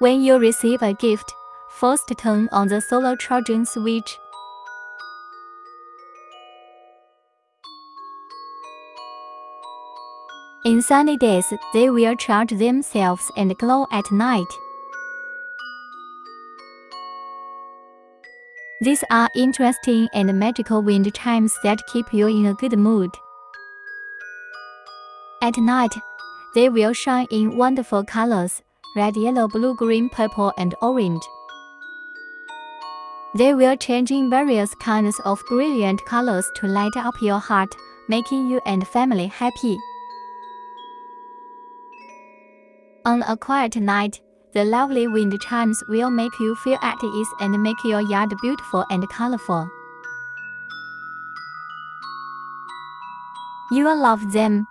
When you receive a gift, first turn on the solar charging switch. In sunny days, they will charge themselves and glow at night. These are interesting and magical wind chimes that keep you in a good mood. At night, they will shine in wonderful colors red, yellow, blue, green, purple, and orange. They will change in various kinds of brilliant colors to light up your heart, making you and family happy. On a quiet night, the lovely wind chimes will make you feel at ease and make your yard beautiful and colorful. You will love them.